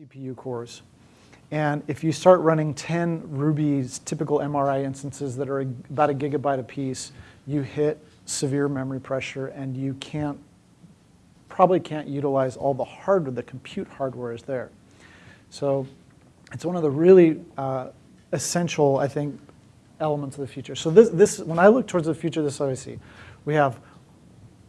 CPU cores. And if you start running 10 Ruby's typical MRI instances that are about a gigabyte apiece, you hit severe memory pressure and you can't, probably can't utilize all the hardware, the compute hardware is there. So it's one of the really uh, essential, I think, elements of the future. So this, this, when I look towards the future, this is what I see. We have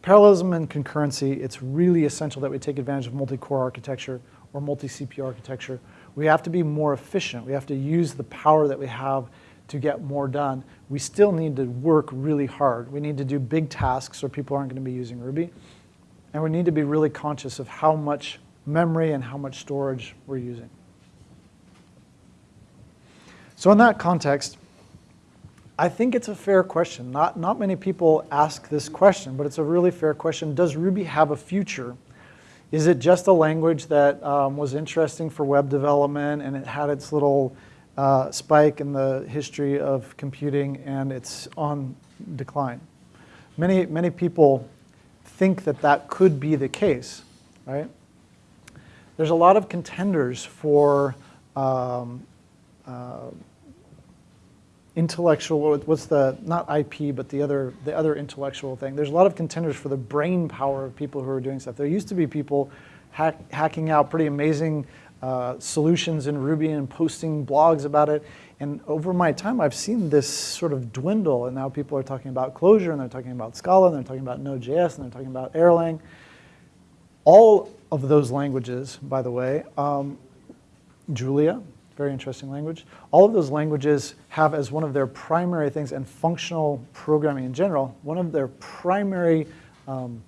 parallelism and concurrency. It's really essential that we take advantage of multi-core architecture or multi-CPU architecture. We have to be more efficient. We have to use the power that we have to get more done. We still need to work really hard. We need to do big tasks or people aren't going to be using Ruby. And we need to be really conscious of how much memory and how much storage we're using. So in that context, I think it's a fair question. Not, not many people ask this question, but it's a really fair question. Does Ruby have a future? Is it just a language that um, was interesting for web development and it had its little uh, spike in the history of computing and it's on decline? Many, many people think that that could be the case, right? There's a lot of contenders for um, uh, intellectual, what's the, not IP, but the other, the other intellectual thing. There's a lot of contenders for the brain power of people who are doing stuff. There used to be people hack, hacking out pretty amazing uh, solutions in Ruby and posting blogs about it. And over my time, I've seen this sort of dwindle, and now people are talking about Clojure, and they're talking about Scala, and they're talking about Node.js, and they're talking about Erlang. All of those languages, by the way, um, Julia, very interesting language. All of those languages have as one of their primary things, and functional programming in general, one of their primary um,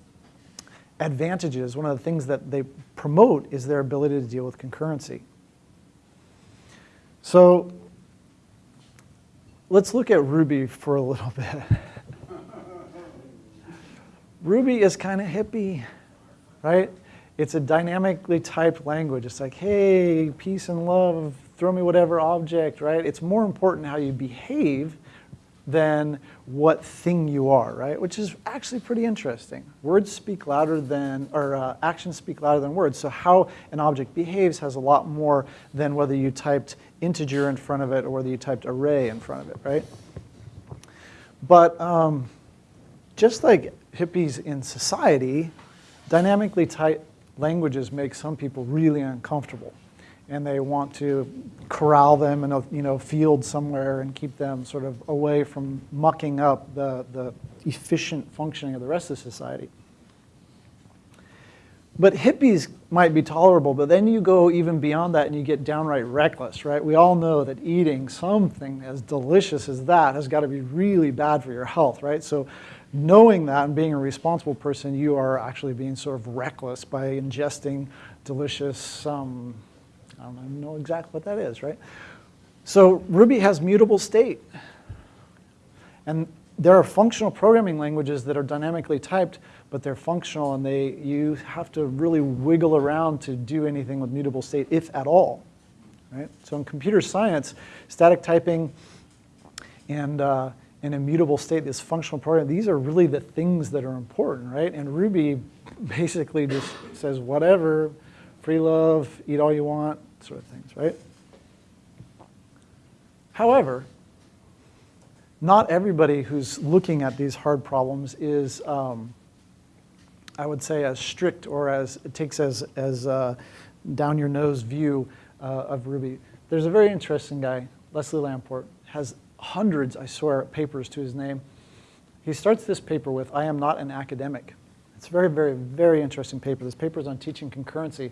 advantages, one of the things that they promote is their ability to deal with concurrency. So let's look at Ruby for a little bit. Ruby is kind of hippie, right? It's a dynamically typed language. It's like, hey, peace and love, throw me whatever object, right? It's more important how you behave than what thing you are, right? Which is actually pretty interesting. Words speak louder than, or uh, actions speak louder than words. So how an object behaves has a lot more than whether you typed integer in front of it or whether you typed array in front of it, right? But um, just like hippies in society, dynamically typed languages make some people really uncomfortable and they want to corral them in a you know, field somewhere and keep them sort of away from mucking up the, the efficient functioning of the rest of society. But hippies might be tolerable, but then you go even beyond that and you get downright reckless, right? We all know that eating something as delicious as that has got to be really bad for your health, right? So knowing that and being a responsible person, you are actually being sort of reckless by ingesting delicious um, I don't know exactly what that is, right? So Ruby has mutable state. And there are functional programming languages that are dynamically typed, but they're functional and they, you have to really wiggle around to do anything with mutable state, if at all. Right? So in computer science, static typing and uh, an immutable state, this functional program, these are really the things that are important, right? And Ruby basically just says whatever, free love, eat all you want, sort of things, right? However, not everybody who's looking at these hard problems is, um, I would say, as strict or as it takes as, as uh, down your nose view uh, of Ruby. There's a very interesting guy, Leslie Lamport, has hundreds, I swear, papers to his name. He starts this paper with, I am not an academic. It's a very, very, very interesting paper. This paper is on teaching concurrency.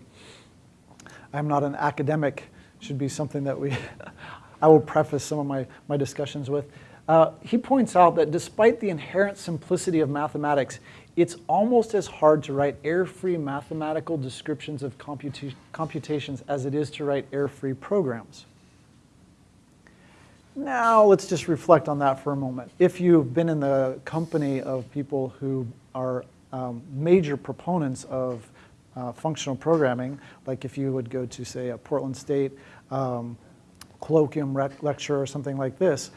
I'm not an academic should be something that we, I will preface some of my, my discussions with. Uh, he points out that despite the inherent simplicity of mathematics, it's almost as hard to write error-free mathematical descriptions of computa computations as it is to write error-free programs. Now let's just reflect on that for a moment. If you've been in the company of people who are um, major proponents of uh, functional programming, like if you would go to, say, a Portland State um, colloquium lecture or something like this,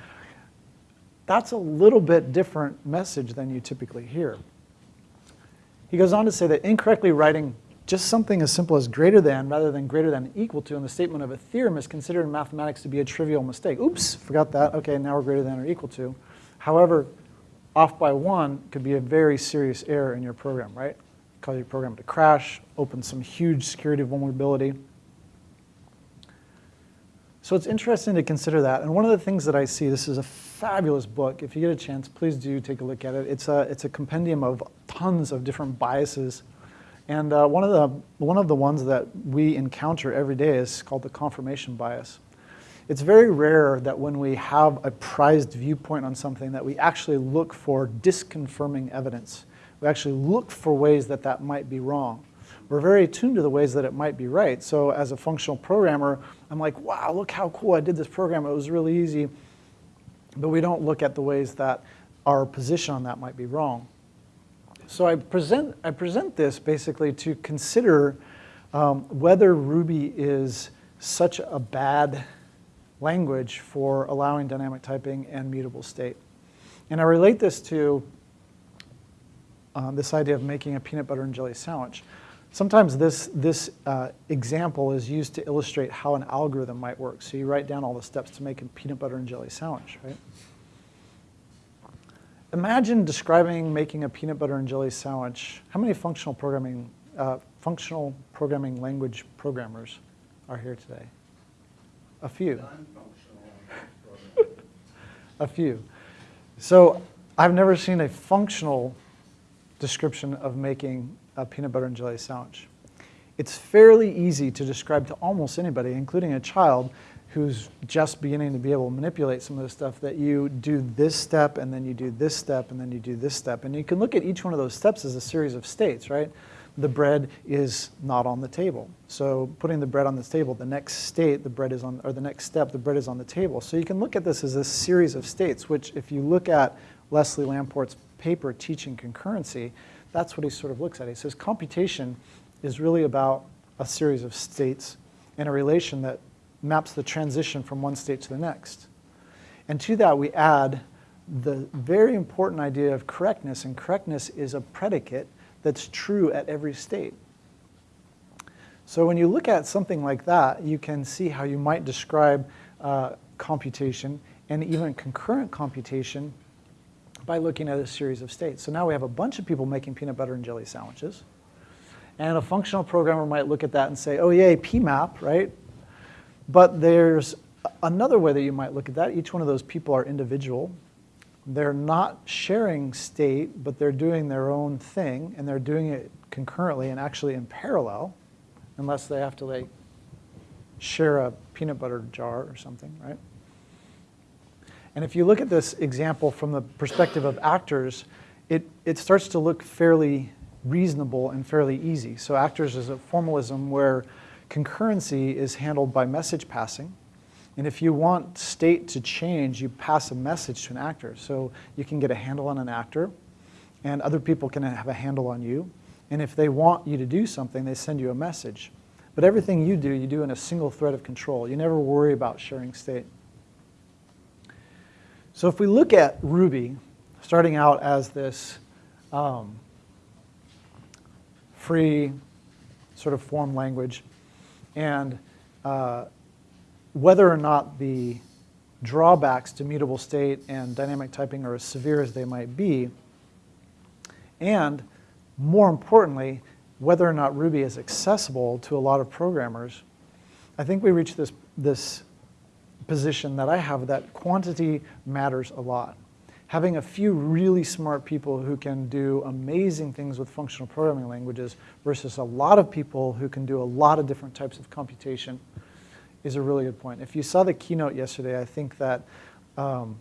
that's a little bit different message than you typically hear. He goes on to say that incorrectly writing just something as simple as greater than rather than greater than equal to in the statement of a theorem is considered in mathematics to be a trivial mistake. Oops, forgot that. Okay, now we're greater than or equal to. However, off by one could be a very serious error in your program, right? Cause your program to crash, open some huge security vulnerability. So it's interesting to consider that. And one of the things that I see, this is a fabulous book. If you get a chance, please do take a look at it. It's a, it's a compendium of tons of different biases. And uh, one, of the, one of the ones that we encounter every day is called the confirmation bias. It's very rare that when we have a prized viewpoint on something that we actually look for disconfirming evidence. We actually look for ways that that might be wrong. We're very attuned to the ways that it might be right. So as a functional programmer, I'm like, wow, look how cool I did this program. It was really easy. But we don't look at the ways that our position on that might be wrong. So I present, I present this basically to consider um, whether Ruby is such a bad language for allowing dynamic typing and mutable state. And I relate this to um, this idea of making a peanut butter and jelly sandwich. Sometimes this, this uh, example is used to illustrate how an algorithm might work. So you write down all the steps to make a peanut butter and jelly sandwich, right? Imagine describing making a peanut butter and jelly sandwich. How many functional programming, uh, functional programming language programmers are here today? A few. a few. So I've never seen a functional description of making a peanut butter and jelly sandwich. It's fairly easy to describe to almost anybody, including a child who's just beginning to be able to manipulate some of the stuff that you do this step and then you do this step and then you do this step. And you can look at each one of those steps as a series of states, right? The bread is not on the table. So putting the bread on the table, the next state, the bread is on, or the next step, the bread is on the table. So you can look at this as a series of states, which if you look at Leslie Lamport's paper teaching concurrency, that's what he sort of looks at. He says computation is really about a series of states and a relation that maps the transition from one state to the next. And to that we add the very important idea of correctness, and correctness is a predicate that's true at every state. So when you look at something like that, you can see how you might describe uh, computation and even concurrent computation by looking at a series of states. So now we have a bunch of people making peanut butter and jelly sandwiches. And a functional programmer might look at that and say, oh yay, PMAP, right? But there's another way that you might look at that. Each one of those people are individual. They're not sharing state, but they're doing their own thing, and they're doing it concurrently and actually in parallel, unless they have to like share a peanut butter jar or something, right? And if you look at this example from the perspective of actors, it, it starts to look fairly reasonable and fairly easy. So actors is a formalism where concurrency is handled by message passing. And if you want state to change, you pass a message to an actor. So you can get a handle on an actor, and other people can have a handle on you. And if they want you to do something, they send you a message. But everything you do, you do in a single thread of control. You never worry about sharing state. So if we look at Ruby, starting out as this um, free sort of form language, and uh, whether or not the drawbacks to mutable state and dynamic typing are as severe as they might be, and more importantly, whether or not Ruby is accessible to a lot of programmers, I think we reach this, this position that I have that quantity matters a lot. Having a few really smart people who can do amazing things with functional programming languages versus a lot of people who can do a lot of different types of computation is a really good point. If you saw the keynote yesterday, I think that um,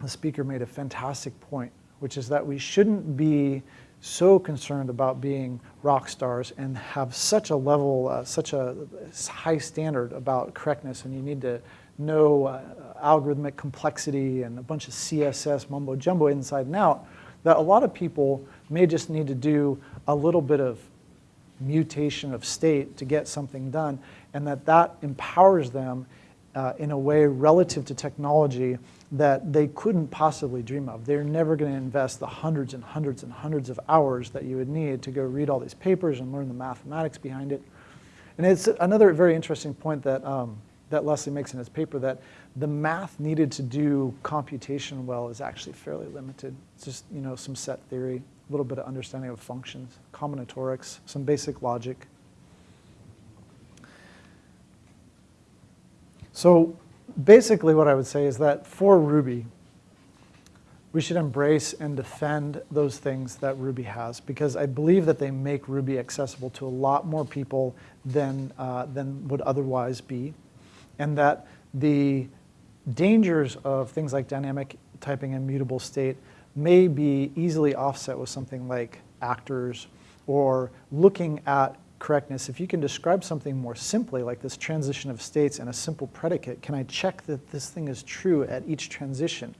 the speaker made a fantastic point, which is that we shouldn't be so concerned about being rock stars and have such a level, uh, such a high standard about correctness, and you need to know uh, algorithmic complexity and a bunch of CSS mumbo jumbo inside and out, that a lot of people may just need to do a little bit of mutation of state to get something done, and that that empowers them uh, in a way relative to technology that they couldn't possibly dream of. They're never going to invest the hundreds and hundreds and hundreds of hours that you would need to go read all these papers and learn the mathematics behind it. And it's another very interesting point that, um, that Leslie makes in his paper that the math needed to do computation well is actually fairly limited. It's just you know, some set theory, a little bit of understanding of functions, combinatorics, some basic logic. So basically what I would say is that for Ruby, we should embrace and defend those things that Ruby has because I believe that they make Ruby accessible to a lot more people than, uh, than would otherwise be. And that the dangers of things like dynamic typing and mutable state may be easily offset with something like actors or looking at correctness, if you can describe something more simply, like this transition of states and a simple predicate, can I check that this thing is true at each transition?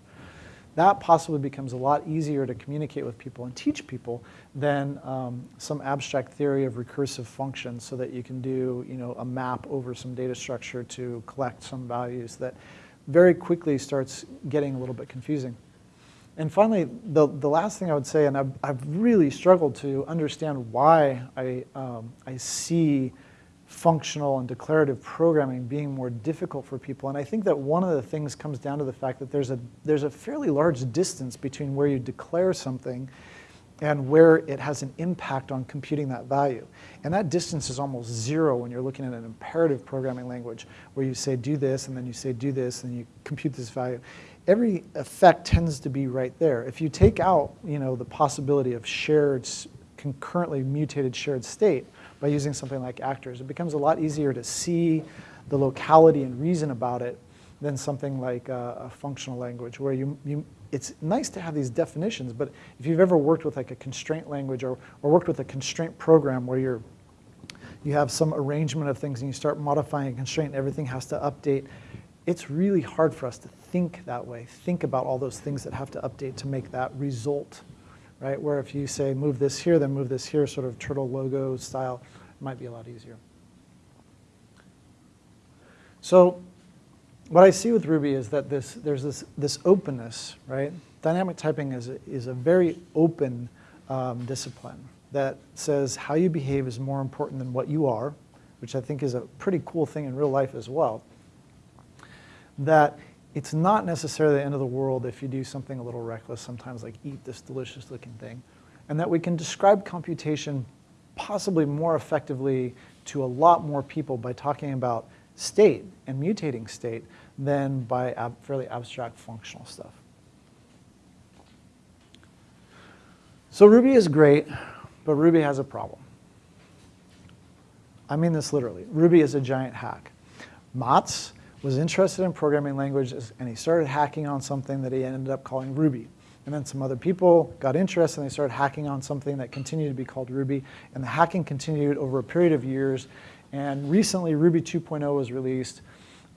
That possibly becomes a lot easier to communicate with people and teach people than um, some abstract theory of recursive functions so that you can do you know, a map over some data structure to collect some values that very quickly starts getting a little bit confusing. And finally, the, the last thing I would say, and I've, I've really struggled to understand why I, um, I see functional and declarative programming being more difficult for people. And I think that one of the things comes down to the fact that there's a, there's a fairly large distance between where you declare something and where it has an impact on computing that value. And that distance is almost zero when you're looking at an imperative programming language where you say do this and then you say do this and you compute this value every effect tends to be right there. If you take out you know, the possibility of shared, concurrently mutated shared state by using something like actors, it becomes a lot easier to see the locality and reason about it than something like a, a functional language where you, you, it's nice to have these definitions, but if you've ever worked with like a constraint language or, or worked with a constraint program where you're, you have some arrangement of things and you start modifying a constraint and everything has to update, it's really hard for us to think that way, think about all those things that have to update to make that result, right? Where if you say move this here, then move this here, sort of turtle logo style, might be a lot easier. So what I see with Ruby is that this, there's this, this openness, right? Dynamic typing is a, is a very open um, discipline that says how you behave is more important than what you are, which I think is a pretty cool thing in real life as well that it's not necessarily the end of the world if you do something a little reckless, sometimes like eat this delicious looking thing, and that we can describe computation possibly more effectively to a lot more people by talking about state and mutating state than by ab fairly abstract functional stuff. So Ruby is great, but Ruby has a problem. I mean this literally. Ruby is a giant hack. Matz was interested in programming languages and he started hacking on something that he ended up calling Ruby. And then some other people got interested and they started hacking on something that continued to be called Ruby. And the hacking continued over a period of years. And recently Ruby 2.0 was released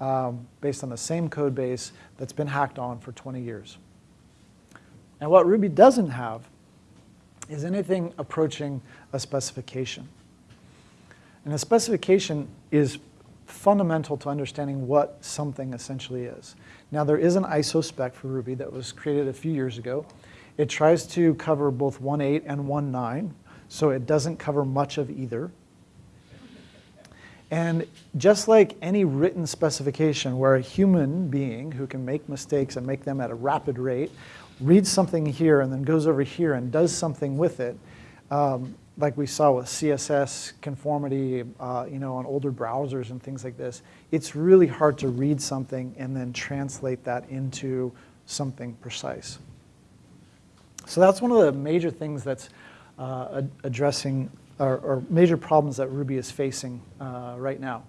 um, based on the same code base that's been hacked on for 20 years. And what Ruby doesn't have is anything approaching a specification. And a specification is fundamental to understanding what something essentially is. Now there is an ISO spec for Ruby that was created a few years ago. It tries to cover both 1.8 and 1.9, so it doesn't cover much of either. And just like any written specification where a human being who can make mistakes and make them at a rapid rate reads something here and then goes over here and does something with it, um, like we saw with CSS conformity, uh, you know, on older browsers and things like this, it's really hard to read something and then translate that into something precise. So that's one of the major things that's uh, addressing, or, or, major problems that Ruby is facing uh, right now.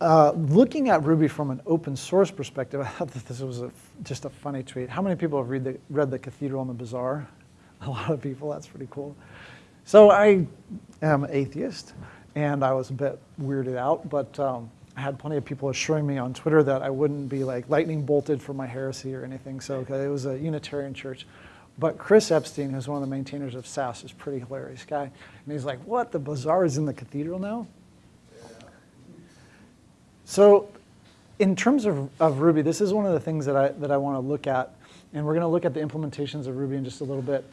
Uh, looking at Ruby from an open source perspective, I thought that this was a, just a funny tweet. How many people have read the, read The Cathedral and the Bazaar? A lot of people, that's pretty cool. So I am atheist, and I was a bit weirded out, but um, I had plenty of people assuring me on Twitter that I wouldn't be like lightning bolted for my heresy or anything, so it was a Unitarian church. But Chris Eppstein, who's one of the maintainers of Sass, is pretty hilarious guy. And he's like, what, the bazaar is in the cathedral now? So in terms of, of Ruby, this is one of the things that I, that I want to look at. And we're going to look at the implementations of Ruby in just a little bit.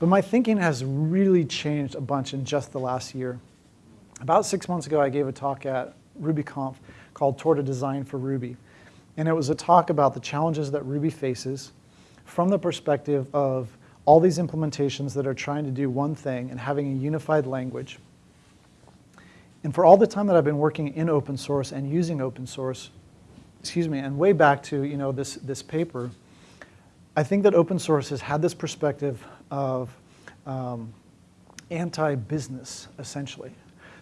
But my thinking has really changed a bunch in just the last year. About six months ago, I gave a talk at RubyConf called Toward a Design for Ruby. And it was a talk about the challenges that Ruby faces from the perspective of all these implementations that are trying to do one thing and having a unified language. And for all the time that I've been working in open source and using open source, excuse me, and way back to you know, this, this paper, I think that open source has had this perspective of um, anti-business, essentially.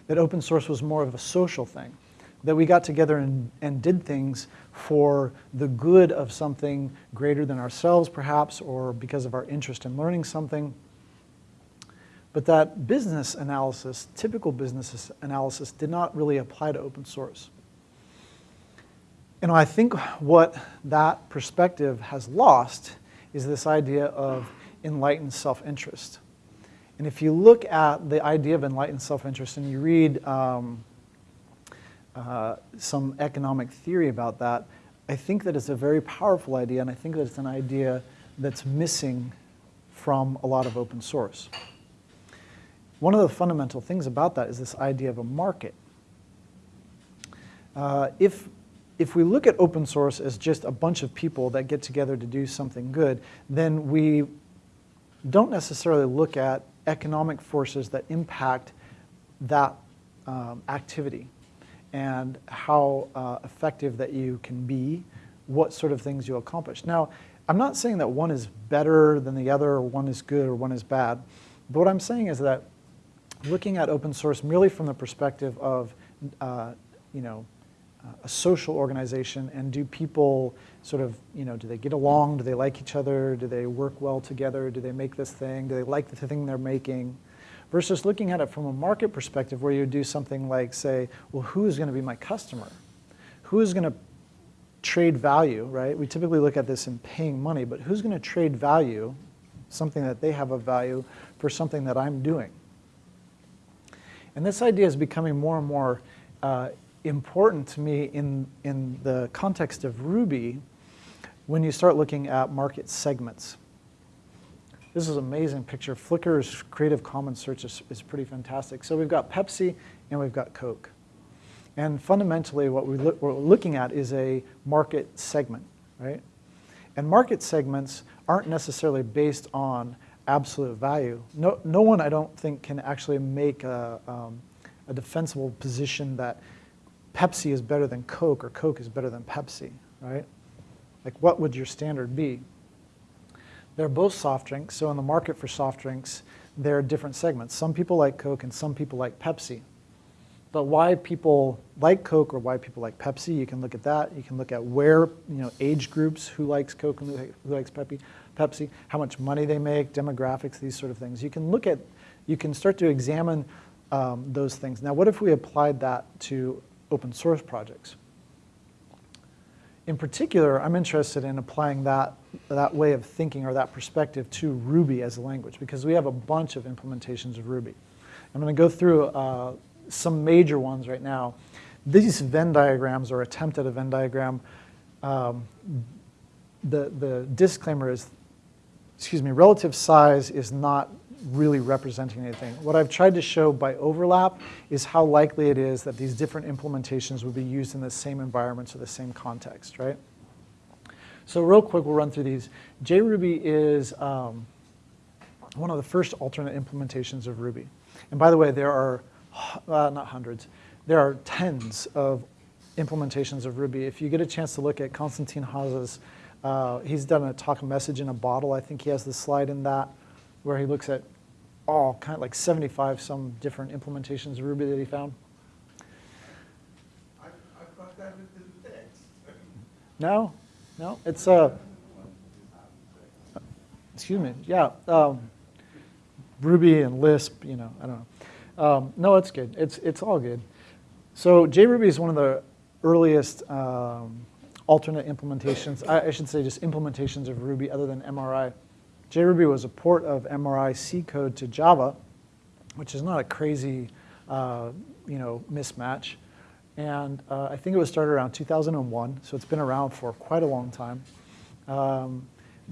That open source was more of a social thing. That we got together and, and did things for the good of something greater than ourselves, perhaps, or because of our interest in learning something. But that business analysis, typical business analysis, did not really apply to open source. And I think what that perspective has lost is this idea of enlightened self-interest. And if you look at the idea of enlightened self-interest and you read um, uh, some economic theory about that, I think that it's a very powerful idea, and I think that it's an idea that's missing from a lot of open source. One of the fundamental things about that is this idea of a market. Uh, if, if we look at open source as just a bunch of people that get together to do something good, then we don't necessarily look at economic forces that impact that um, activity and how uh, effective that you can be, what sort of things you accomplish. Now, I'm not saying that one is better than the other, or one is good, or one is bad. But what I'm saying is that looking at open source merely from the perspective of, uh, you know, a social organization and do people sort of, you know, do they get along? Do they like each other? Do they work well together? Do they make this thing? Do they like the thing they're making? versus looking at it from a market perspective where you do something like say, well, who is going to be my customer? Who is going to trade value, right? We typically look at this in paying money, but who's going to trade value, something that they have a value, for something that I'm doing? And this idea is becoming more and more uh, important to me in, in the context of Ruby when you start looking at market segments. This is an amazing picture. Flickr's Creative Commons search is, is pretty fantastic. So we've got Pepsi and we've got Coke. And fundamentally what we we're looking at is a market segment, right? And market segments aren't necessarily based on absolute value. No, no one, I don't think, can actually make a, um, a defensible position that Pepsi is better than Coke or Coke is better than Pepsi, right? Like what would your standard be? They're both soft drinks, so in the market for soft drinks, there are different segments. Some people like Coke and some people like Pepsi. But why people like Coke or why people like Pepsi, you can look at that. You can look at where, you know, age groups, who likes Coke and who likes Pepsi, Pepsi, how much money they make, demographics, these sort of things. You can look at, you can start to examine um, those things. Now, what if we applied that to open source projects? in particular, I'm interested in applying that, that way of thinking or that perspective to Ruby as a language because we have a bunch of implementations of Ruby. I'm going to go through uh, some major ones right now. These Venn diagrams or attempt at a Venn diagram, um, the, the disclaimer is, excuse me, relative size is not really representing anything. What I've tried to show by overlap is how likely it is that these different implementations would be used in the same environments or the same context, right? So real quick, we'll run through these. JRuby is um, one of the first alternate implementations of Ruby. And by the way, there are, uh, not hundreds, there are tens of implementations of Ruby. If you get a chance to look at Konstantin Haase's, uh, he's done a talk message in a bottle. I think he has the slide in that where he looks at all kind of like 75 some different implementations of Ruby that he found? I, I thought that was the text. No, no, it's uh, excuse me, yeah, um, Ruby and Lisp, you know, I don't know. Um, no, it's good. It's it's all good. So JRuby is one of the earliest um, alternate implementations. I, I should say just implementations of Ruby other than MRI JRuby was a port of MRI C code to Java, which is not a crazy uh, you know, mismatch. And uh, I think it was started around 2001, so it's been around for quite a long time. Um,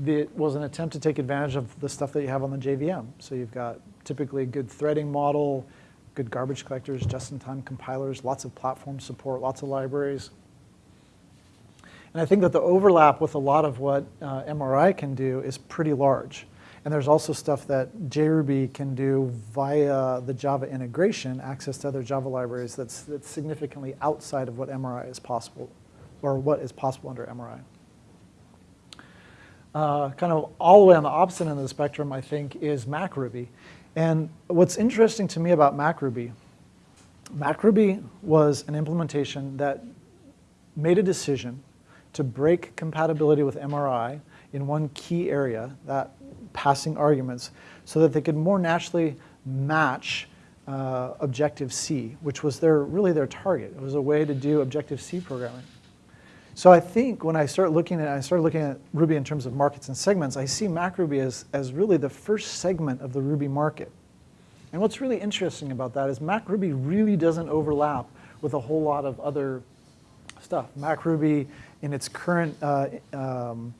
it was an attempt to take advantage of the stuff that you have on the JVM. So you've got typically a good threading model, good garbage collectors, just-in-time compilers, lots of platform support, lots of libraries. And I think that the overlap with a lot of what uh, MRI can do is pretty large. And there's also stuff that JRuby can do via the Java integration, access to other Java libraries that's, that's significantly outside of what MRI is possible, or what is possible under MRI. Uh, kind of all the way on the opposite end of the spectrum, I think, is MacRuby. And what's interesting to me about MacRuby, MacRuby was an implementation that made a decision to break compatibility with MRI in one key area, that passing arguments, so that they could more naturally match uh, Objective-C, which was their, really their target. It was a way to do Objective-C programming. So I think when I start looking at, I started looking at Ruby in terms of markets and segments, I see MacRuby as, as really the first segment of the Ruby market. And what's really interesting about that is MacRuby really doesn't overlap with a whole lot of other stuff. MacRuby in its current uh, um,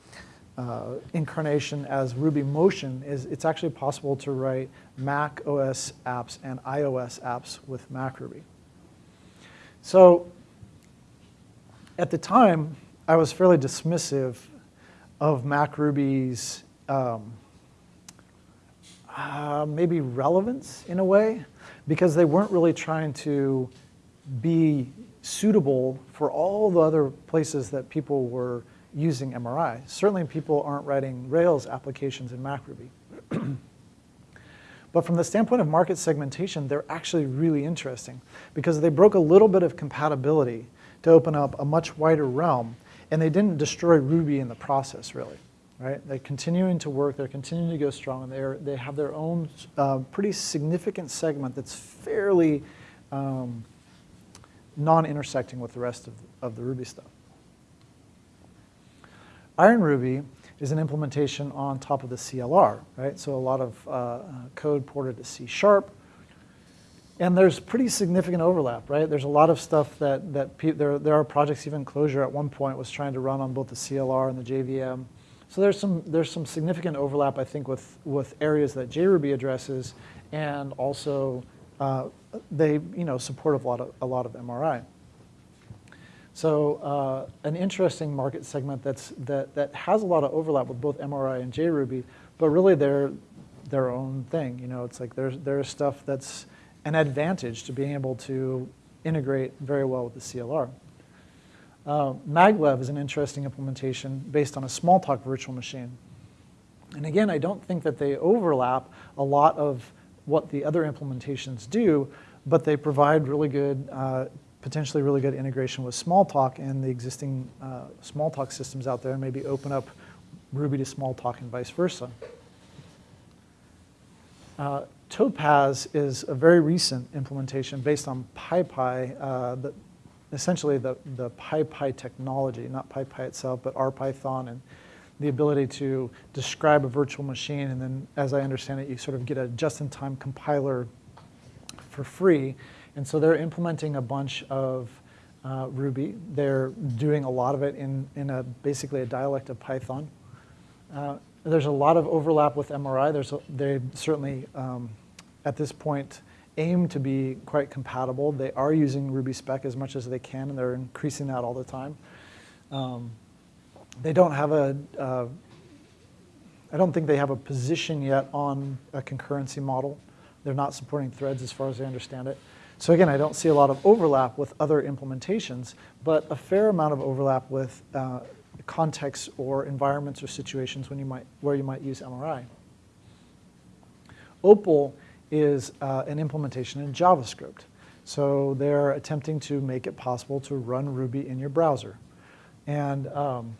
uh, incarnation as RubyMotion is it's actually possible to write Mac OS apps and iOS apps with MacRuby. So at the time, I was fairly dismissive of MacRuby's um, uh, maybe relevance in a way, because they weren't really trying to be suitable for all the other places that people were using MRI. Certainly people aren't writing Rails applications in MacRuby. but from the standpoint of market segmentation, they're actually really interesting because they broke a little bit of compatibility to open up a much wider realm, and they didn't destroy Ruby in the process, really. Right? They're continuing to work, they're continuing to go strong, and they're, they have their own uh, pretty significant segment that's fairly um, non-intersecting with the rest of, of the Ruby stuff. IronRuby is an implementation on top of the CLR, right? So a lot of uh, code ported to C Sharp. And there's pretty significant overlap, right? There's a lot of stuff that, that there, there are projects, even Clojure at one point was trying to run on both the CLR and the JVM. So there's some, there's some significant overlap, I think, with, with areas that JRuby addresses, and also uh, they you know, support a lot of, a lot of MRI. So uh, an interesting market segment that's, that, that has a lot of overlap with both MRI and JRuby, but really they're their own thing. You know, it's like there's, there's stuff that's an advantage to being able to integrate very well with the CLR. Uh, MagLev is an interesting implementation based on a Smalltalk virtual machine. And again, I don't think that they overlap a lot of what the other implementations do, but they provide really good, uh, potentially really good integration with Smalltalk and the existing uh, Smalltalk systems out there and maybe open up Ruby to Smalltalk and vice versa. Uh, Topaz is a very recent implementation based on PyPy, uh, essentially the, the PyPy technology, not PyPy itself, but RPython and the ability to describe a virtual machine and then, as I understand it, you sort of get a just-in-time compiler for free. And so they're implementing a bunch of uh, Ruby. They're doing a lot of it in, in a, basically a dialect of Python. Uh, there's a lot of overlap with MRI. There's a, they certainly, um, at this point, aim to be quite compatible. They are using RubySpec as much as they can, and they're increasing that all the time. Um, they don't have a. Uh, I don't think they have a position yet on a concurrency model. They're not supporting threads as far as I understand it. So again, I don't see a lot of overlap with other implementations, but a fair amount of overlap with uh, contexts or environments or situations when you might, where you might use MRI. Opal is uh, an implementation in JavaScript. So they're attempting to make it possible to run Ruby in your browser. And um,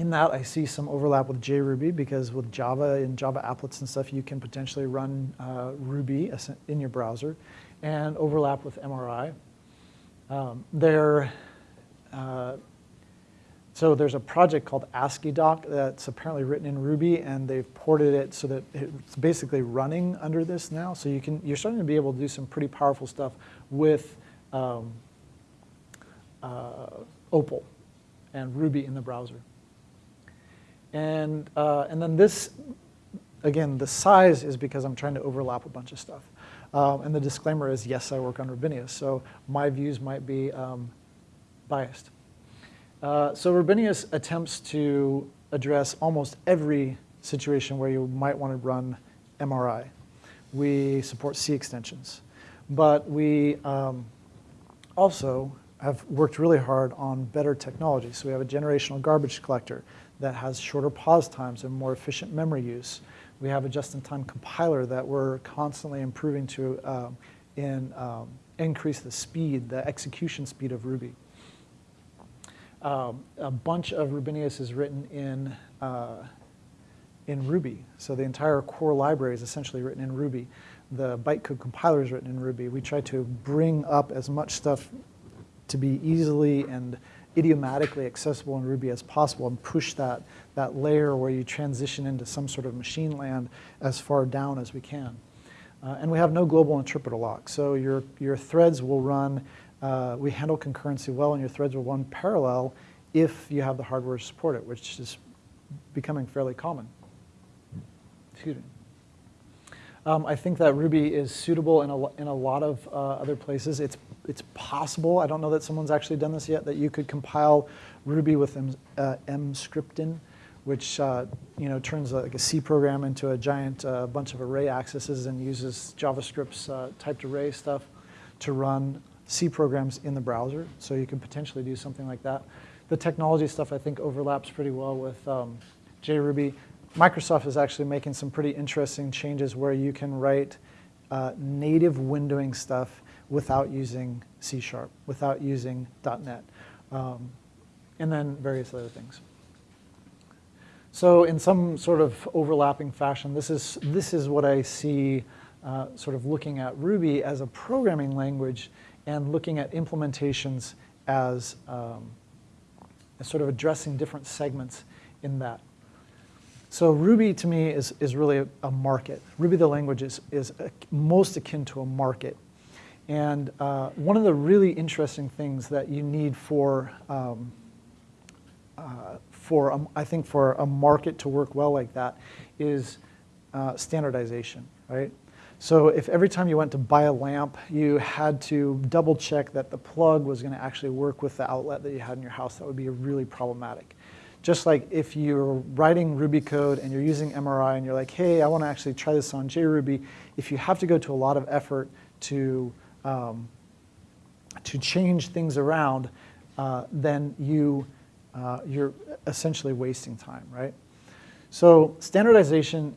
in that, I see some overlap with JRuby because with Java and Java applets and stuff, you can potentially run uh, Ruby in your browser and overlap with MRI. Um, they're, uh, So there's a project called ASCII Doc that's apparently written in Ruby, and they've ported it so that it's basically running under this now. So you can, you're starting to be able to do some pretty powerful stuff with um, uh, Opal and Ruby in the browser. And, uh, and then this, again, the size is because I'm trying to overlap a bunch of stuff. Um, and the disclaimer is, yes, I work on Rubinius, so my views might be um, biased. Uh, so Rubinius attempts to address almost every situation where you might want to run MRI. We support C extensions, but we um, also have worked really hard on better technology. So we have a generational garbage collector that has shorter pause times and more efficient memory use. We have a just-in-time compiler that we're constantly improving to um, in, um, increase the speed, the execution speed of Ruby. Um, a bunch of Rubinius is written in, uh, in Ruby. So the entire core library is essentially written in Ruby. The bytecode compiler is written in Ruby. We try to bring up as much stuff to be easily and idiomatically accessible in Ruby as possible and push that, that layer where you transition into some sort of machine land as far down as we can. Uh, and we have no global interpreter lock. So your, your threads will run, uh, we handle concurrency well, and your threads will run parallel if you have the hardware to support it, which is becoming fairly common. Excuse me. Um, I think that Ruby is suitable in a, in a lot of uh, other places. It's, it's possible, I don't know that someone's actually done this yet, that you could compile Ruby with M, uh, which uh, you know, turns like a C program into a giant uh, bunch of array accesses and uses JavaScript's uh, typed array stuff to run C programs in the browser. So you can potentially do something like that. The technology stuff I think overlaps pretty well with um, JRuby. Microsoft is actually making some pretty interesting changes where you can write uh, native windowing stuff without using C Sharp, without using .NET, um, and then various other things. So in some sort of overlapping fashion, this is, this is what I see uh, sort of looking at Ruby as a programming language and looking at implementations as, um, as sort of addressing different segments in that. So Ruby to me is, is really a, a market. Ruby the language is, is a, most akin to a market. And uh, one of the really interesting things that you need for, um, uh, for a, I think for a market to work well like that is uh, standardization, right? So if every time you went to buy a lamp, you had to double check that the plug was going to actually work with the outlet that you had in your house, that would be really problematic. Just like if you're writing Ruby code and you're using MRI and you're like, hey, I want to actually try this on JRuby, if you have to go to a lot of effort to, um, to change things around, uh, then you, uh, you're essentially wasting time, right? So standardization,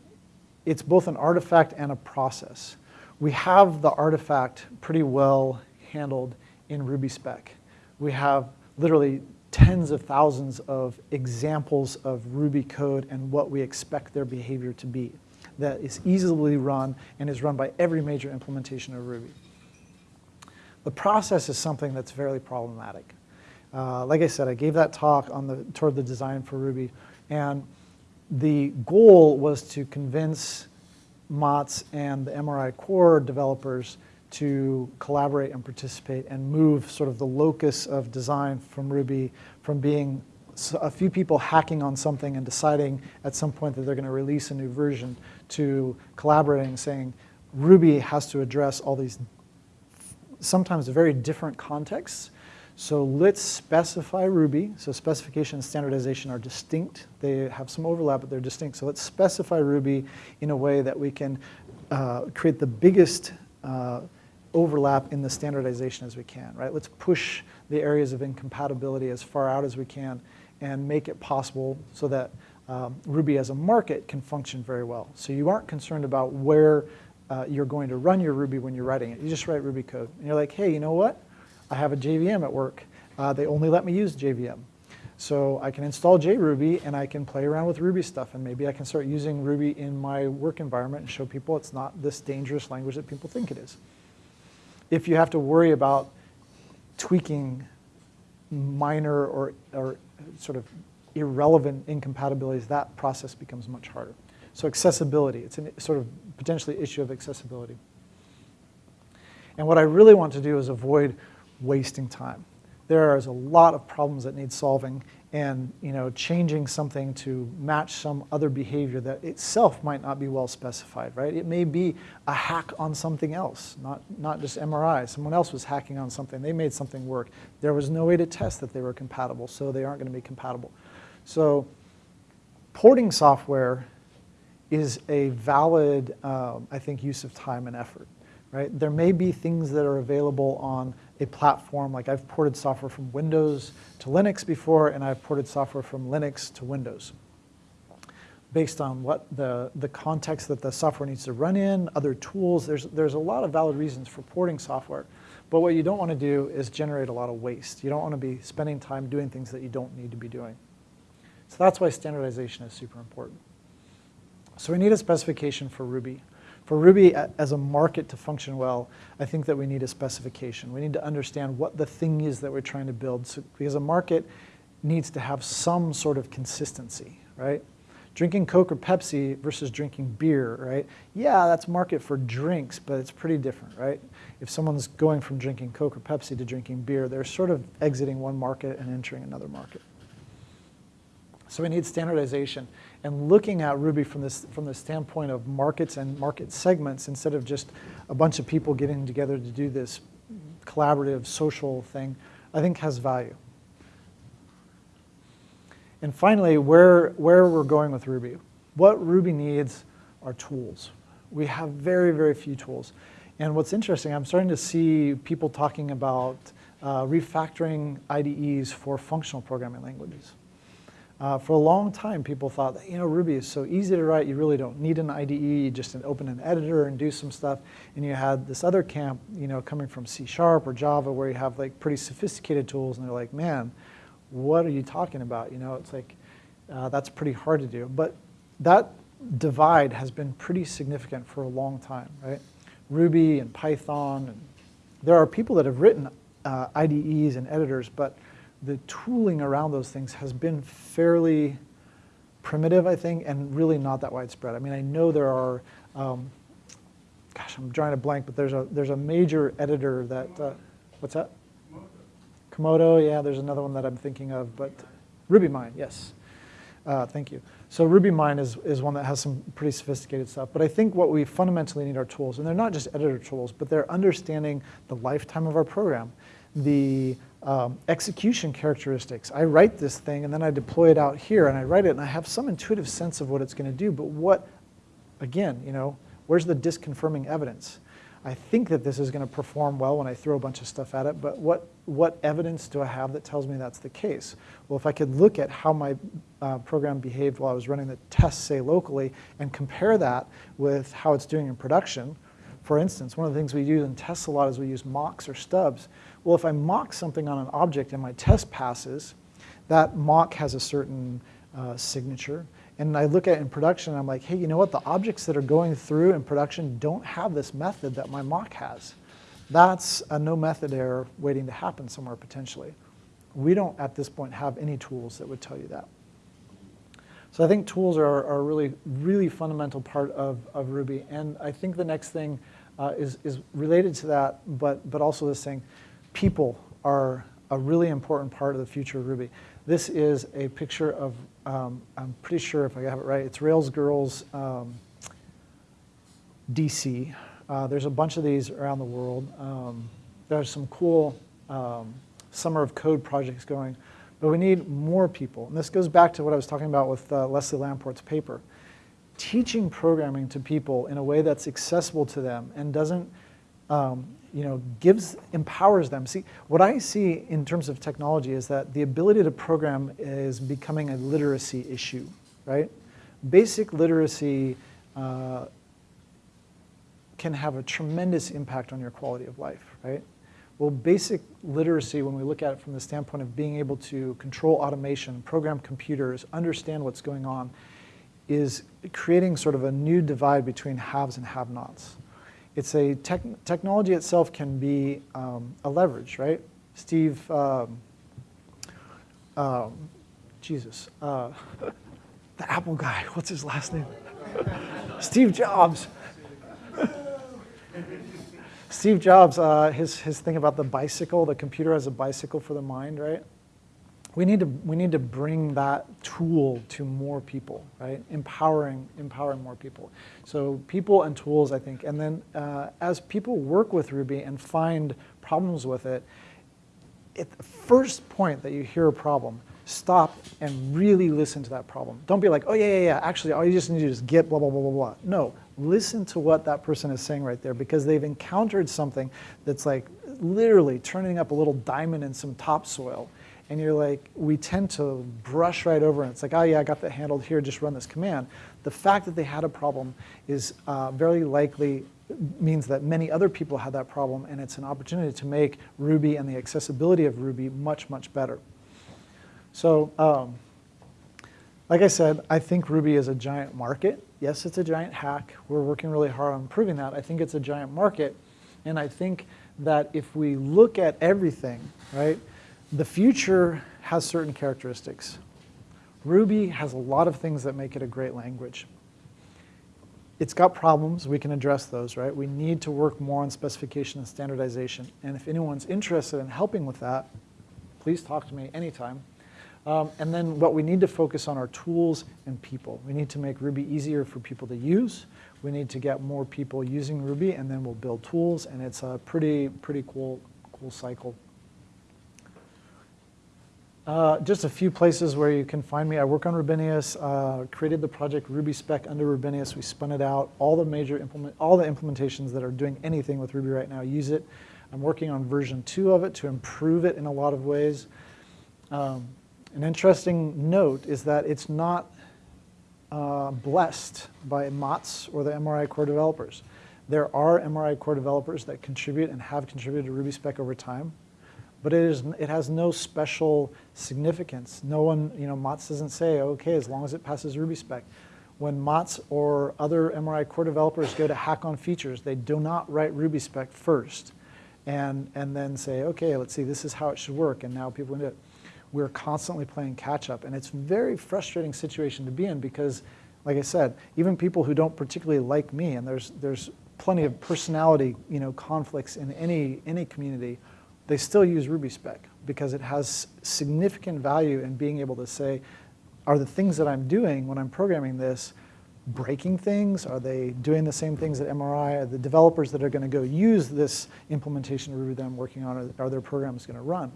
it's both an artifact and a process. We have the artifact pretty well handled in RubySpec. We have literally tens of thousands of examples of Ruby code and what we expect their behavior to be that is easily run and is run by every major implementation of Ruby. The process is something that's very problematic. Uh, like I said, I gave that talk on the, toward the design for Ruby, and the goal was to convince Matz and the MRI core developers to collaborate and participate and move sort of the locus of design from Ruby from being a few people hacking on something and deciding at some point that they're going to release a new version to collaborating saying Ruby has to address all these sometimes very different contexts. So let's specify Ruby. So specification and standardization are distinct. They have some overlap, but they're distinct. So let's specify Ruby in a way that we can uh, create the biggest uh, overlap in the standardization as we can, right? Let's push the areas of incompatibility as far out as we can and make it possible so that um, Ruby as a market can function very well. So you aren't concerned about where uh, you're going to run your Ruby when you're writing it. You just write Ruby code. And you're like, hey, you know what? I have a JVM at work. Uh, they only let me use JVM. So I can install JRuby and I can play around with Ruby stuff and maybe I can start using Ruby in my work environment and show people it's not this dangerous language that people think it is if you have to worry about tweaking minor or, or sort of irrelevant incompatibilities, that process becomes much harder. So accessibility, it's a sort of potentially issue of accessibility. And what I really want to do is avoid wasting time. There is a lot of problems that need solving and you know, changing something to match some other behavior that itself might not be well specified, right? It may be a hack on something else, not, not just MRI. Someone else was hacking on something. They made something work. There was no way to test that they were compatible, so they aren't going to be compatible. So porting software is a valid, um, I think, use of time and effort. Right? There may be things that are available on a platform, like I've ported software from Windows to Linux before, and I've ported software from Linux to Windows. Based on what the, the context that the software needs to run in, other tools, there's, there's a lot of valid reasons for porting software. But what you don't want to do is generate a lot of waste. You don't want to be spending time doing things that you don't need to be doing. So that's why standardization is super important. So we need a specification for Ruby. For Ruby as a market to function well, I think that we need a specification. We need to understand what the thing is that we're trying to build so, because a market needs to have some sort of consistency, right? Drinking Coke or Pepsi versus drinking beer, right? Yeah, that's market for drinks, but it's pretty different, right? If someone's going from drinking Coke or Pepsi to drinking beer, they're sort of exiting one market and entering another market. So we need standardization and looking at Ruby from this from the standpoint of markets and market segments instead of just a bunch of people getting together to do this collaborative social thing, I think has value. And finally, where, where we're going with Ruby. What Ruby needs are tools. We have very, very few tools. And what's interesting, I'm starting to see people talking about uh, refactoring IDEs for functional programming languages. Uh, for a long time, people thought that, you know, Ruby is so easy to write, you really don't need an IDE, you just open an editor and do some stuff. And you had this other camp, you know, coming from C Sharp or Java where you have like pretty sophisticated tools and they're like, man, what are you talking about? You know, it's like, uh, that's pretty hard to do. But that divide has been pretty significant for a long time, right? Ruby and Python, and there are people that have written uh, IDEs and editors, but the tooling around those things has been fairly primitive, I think, and really not that widespread. I mean, I know there are, um, gosh, I'm drawing a blank, but there's a, there's a major editor that, uh, what's that? Komodo, yeah, there's another one that I'm thinking of, but RubyMine, yes. Uh, thank you. So RubyMine is, is one that has some pretty sophisticated stuff, but I think what we fundamentally need are tools, and they're not just editor tools, but they're understanding the lifetime of our program, the um, execution characteristics. I write this thing and then I deploy it out here and I write it and I have some intuitive sense of what it's going to do, but what, again, you know, where's the disconfirming evidence? I think that this is going to perform well when I throw a bunch of stuff at it, but what, what evidence do I have that tells me that's the case? Well, if I could look at how my uh, program behaved while I was running the tests, say, locally, and compare that with how it's doing in production, for instance, one of the things we do in tests a lot is we use mocks or stubs. Well, if I mock something on an object and my test passes, that mock has a certain uh, signature. And I look at it in production and I'm like, hey, you know what? The objects that are going through in production don't have this method that my mock has. That's a no method error waiting to happen somewhere potentially. We don't at this point have any tools that would tell you that. So I think tools are, are a really, really fundamental part of, of Ruby. And I think the next thing uh, is, is related to that, but, but also this thing, people are a really important part of the future of Ruby. This is a picture of, um, I'm pretty sure if I have it right, it's Rails Girls um, DC. Uh, there's a bunch of these around the world. Um, there's some cool um, Summer of Code projects going, but we need more people. And this goes back to what I was talking about with uh, Leslie Lamport's paper. Teaching programming to people in a way that's accessible to them and doesn't um, you know, gives, empowers them. See, what I see in terms of technology is that the ability to program is becoming a literacy issue, right? Basic literacy uh, can have a tremendous impact on your quality of life, right? Well, basic literacy, when we look at it from the standpoint of being able to control automation, program computers, understand what's going on, is creating sort of a new divide between haves and have-nots it's a tech, technology itself can be um, a leverage, right? Steve um, um, Jesus, uh, the Apple guy, what's his last name? Steve Jobs. Steve Jobs, uh, his, his thing about the bicycle, the computer as a bicycle for the mind, right? We need to, we need to bring that tool to more people, right? Empowering, empowering more people. So people and tools, I think. And then uh, as people work with Ruby and find problems with it, at the first point that you hear a problem, stop and really listen to that problem. Don't be like, oh yeah, yeah, yeah, actually all you just need to do is get blah, blah, blah, blah, blah. No, listen to what that person is saying right there because they've encountered something that's like literally turning up a little diamond in some topsoil. And you're like, we tend to brush right over it. It's like, oh yeah, I got that handled here, just run this command. The fact that they had a problem is uh, very likely means that many other people had that problem and it's an opportunity to make Ruby and the accessibility of Ruby much, much better. So um, like I said, I think Ruby is a giant market. Yes, it's a giant hack. We're working really hard on improving that. I think it's a giant market. And I think that if we look at everything, right, the future has certain characteristics. Ruby has a lot of things that make it a great language. It's got problems, we can address those, right? We need to work more on specification and standardization. And if anyone's interested in helping with that, please talk to me anytime. Um, and then what we need to focus on are tools and people. We need to make Ruby easier for people to use. We need to get more people using Ruby, and then we'll build tools, and it's a pretty, pretty cool, cool cycle. Uh, just a few places where you can find me. I work on Rubinius, uh, created the project RubySpec under Rubinius. We spun it out. All the major implement, all the implementations that are doing anything with Ruby right now use it. I'm working on version two of it to improve it in a lot of ways. Um, an interesting note is that it's not uh, blessed by Matz or the MRI core developers. There are MRI core developers that contribute and have contributed to RubySpec over time, but it, is, it has no special significance. No one, you know, Matz doesn't say, okay, as long as it passes RubySpec. When Matz or other MRI core developers go to hack on features, they do not write RubySpec first and, and then say, okay, let's see, this is how it should work, and now people do it we're constantly playing catch up. And it's a very frustrating situation to be in because, like I said, even people who don't particularly like me, and there's, there's plenty of personality you know, conflicts in any, any community, they still use RubySpec because it has significant value in being able to say, are the things that I'm doing when I'm programming this breaking things? Are they doing the same things that MRI? Are the developers that are going to go use this implementation of Ruby that I'm working on, are, their programs going to run?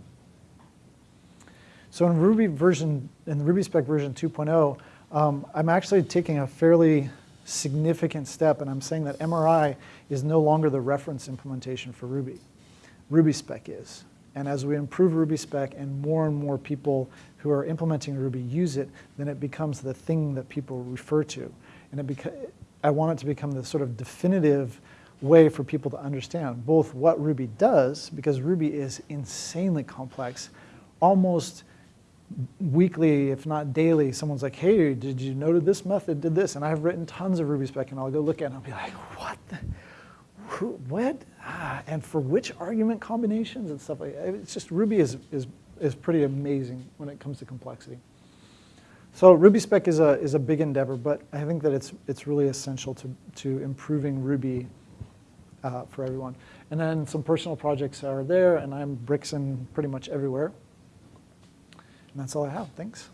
So in Ruby version, in RubySpec version 2.0, um, I'm actually taking a fairly significant step and I'm saying that MRI is no longer the reference implementation for Ruby. RubySpec is. And as we improve RubySpec and more and more people who are implementing Ruby use it, then it becomes the thing that people refer to. And it I want it to become the sort of definitive way for people to understand both what Ruby does, because Ruby is insanely complex, almost weekly, if not daily, someone's like, hey, did you know this method did this? And I've written tons of RubySpec, and I'll go look at it, and I'll be like, what? The, who, what? Ah, and for which argument combinations and stuff like that. It's just Ruby is, is, is pretty amazing when it comes to complexity. So RubySpec is a, is a big endeavor, but I think that it's, it's really essential to, to improving Ruby uh, for everyone. And then some personal projects are there, and I'm Brixen pretty much everywhere. And that's all I have. Thanks.